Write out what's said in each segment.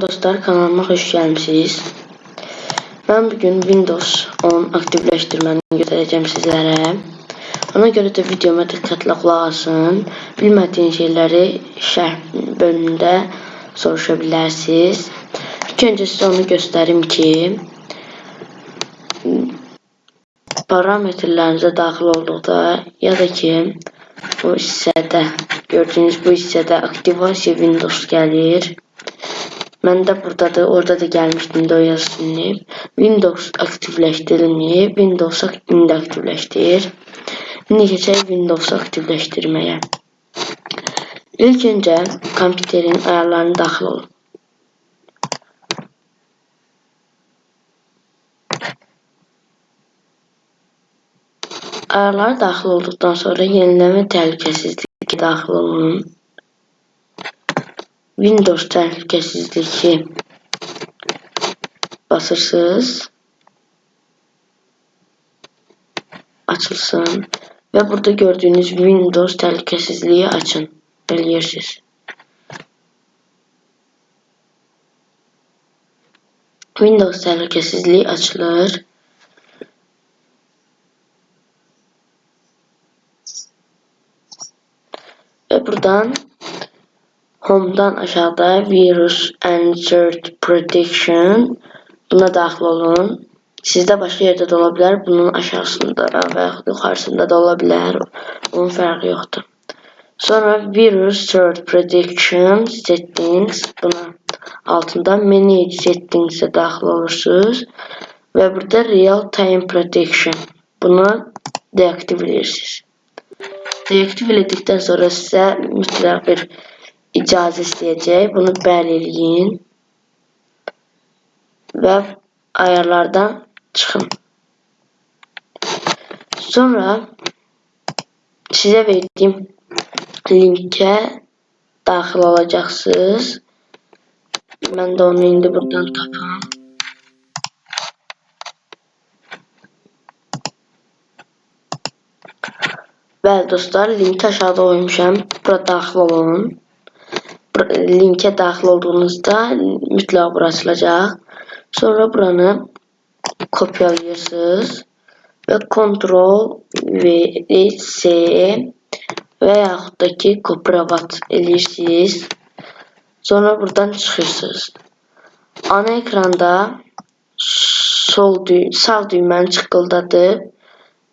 Dostlar kanalıma hoş gelmişsiniz. Ben bugün Windows 10 aktifleştirmeni göstereceğim sizlere. Ona göre de videoma dikkatli kulak asın. Bilmediğin şeyleri şerh bölümünde soruşabilirsiniz. İlk önce size onu göstereyim ki parametrelerinize daxil olduqda ya da ki bu hissədə gördüyünüz bu hissədə aktivasiya Windows gəlir. Məndə buradadır, orada da gəlmişdim də o yazılmayıb. Windows aktivləşdirilməyib, Windows indi aktivləşdir. İndi keçək Windows aktivləşdirməyə. İlk öncə kompüterin ayarlarını daxil olun. Ayarlara daxil olduqdan sonra yeniləmə təhlükəsizliyi daxil olun. Windows təhlükəsizliyi basırsınız. Açılsın və burada gördüyünüz Windows təhlükəsizliyi açın. Eləyirsiniz. Windows təhlükəsizliyi açılır. Ve buradan Home'dan aşağıda Virus and Third Protection buna daxil olun. Sizdə başqa yerdə də ola bilər. Bunun aşağısında və yaxud yuxarısında da ola bilər. Onun fərqi yoxdur. Sonra Virus Third Protection Settings buna altında Manage Settings'e daxil olursunuz. Və burada Real Time Protection bunu deaktiv edirsiniz. Deaktiv etdikdən sonra sizə mütləq bir icazə istəyəcək. Bunu bəli eləyin. Və ayarlardan çıxın. Sonra sizə verdiyim linkə daxil olacaqsınız. Mən də onu indi buradan tapam. Bəli dostlar, linki aşağıda qoymuşam. Bura daxil olun. Linkə daxil olduğunuzda mütləq bura açılacaq. Sonra buranı kopyalayırsınız və Ctrl V C və yaxud da ki Copyright eləyirsiniz. Sonra buradan çıxırsınız. Ana ekranda sol düy sağ düyməni çıqqıldadıb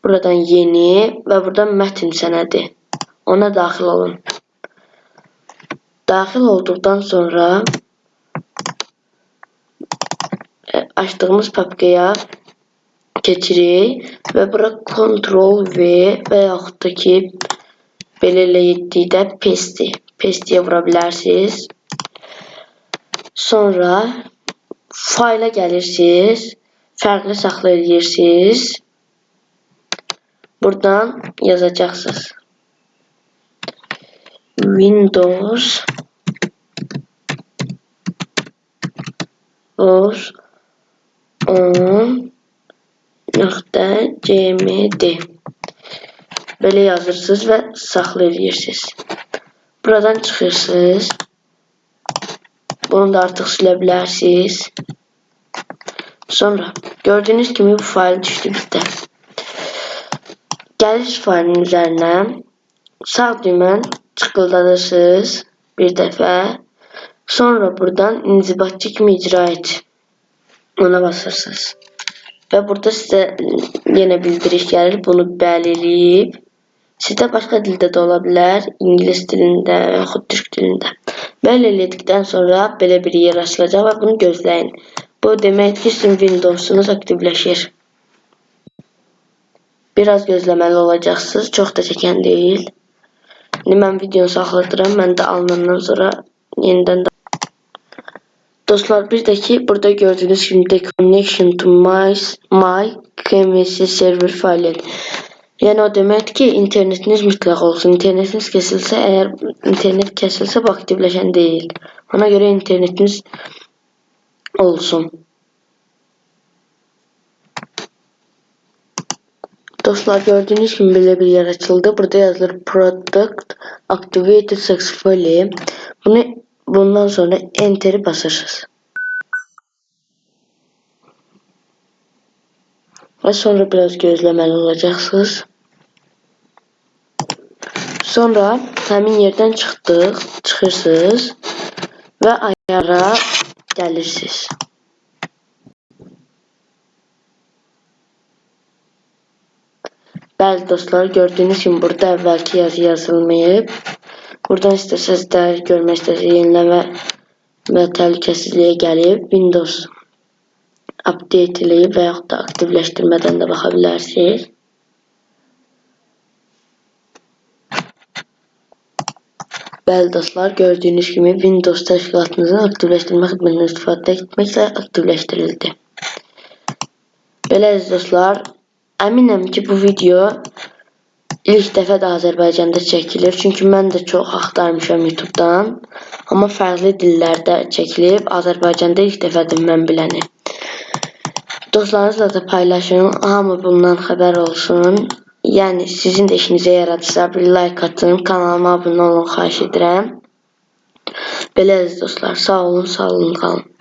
Buradan yeni və buradan mətn sənədi. Ona daxil olun. Daxil olduqdan sonra e, açdığımız papkaya keçirik və bura Ctrl V və yaxud da ki belə elə etdikdə paste, paste-yə vura bilərsiniz. Sonra fayla gəlirsiniz, fərqli saxla edirsiniz. Buradan yazacaksınız. Windows os 10 nokta cmd böyle yazırsınız ve saxlayırsınız. Buradan çıxırsınız. Bunu da artıq silə bilərsiniz. Sonra gördüğünüz gibi bu fayl düşdü bizdə. Gəliş faylının üzərinə sağ düymə tıkıldadısınız bir dəfə. Sonra buradan inzibatçı kimi icra et. Ona basırsınız. Və burada sizə yenə bildiriş gəlir. Bunu bəli eləyib. Sizdə başqa dildə də ola bilər. İngilis dilində və yaxud türk dilində. Bəli elədikdən sonra belə bir yer açılacaq və bunu gözləyin. Bu demək ki, sizin Windowsunuz aktivləşir. Biraz gözləməli olacaqsınız. Çox da çəkən deyil. İndi mən videonu saxladıram. Mən də alınandan sonra yenidən də Dostlar bir də ki burada gördüyünüz kimi de connection to my, my KMS server faylı. Yəni o deməkdir ki, internetiniz mütləq olsun. İnternetiniz kəsilsə, əgər internet kəsilsə, bu aktivləşən deyil. Ona görə internetiniz olsun. Dostlar, gördüyünüz kimi belə bir yer açıldı. Burada yazılır Product Activated Successfully. Bunu bundan sonra Enter'i basırsınız. Və sonra biraz gözləməli olacaqsınız. Sonra həmin yerdən çıxdıq, çıxırsınız və ayara gəlirsiniz. Bəli dostlar, gördüyünüz kimi burada əvvəlki yazı yazılmayıb. Buradan istəsəz də görmək istəsəz yeniləmə və təhlükəsizliyə gəlib Windows update eləyib və yaxud da aktivləşdirmədən də baxa bilərsiniz. Bəli dostlar, gördüyünüz kimi Windows təşkilatınızın aktivləşdirmə xidmətindən istifadə etməklə aktivləşdirildi. Belə dostlar, əminəm ki, bu video ilk dəfə də Azərbaycanda çəkilir. Çünki mən də çox axtarmışam YouTube-dan. Amma fərqli dillərdə çəkilib. Azərbaycanda ilk dəfədir mən biləni. Dostlarınızla da paylaşın. Hamı bundan xəbər olsun. Yəni sizin də işinizə yaradırsa bir like atın, kanalıma abunə olun xahiş edirəm. Belə əziz dostlar, sağ olun, sağ olun, qalın.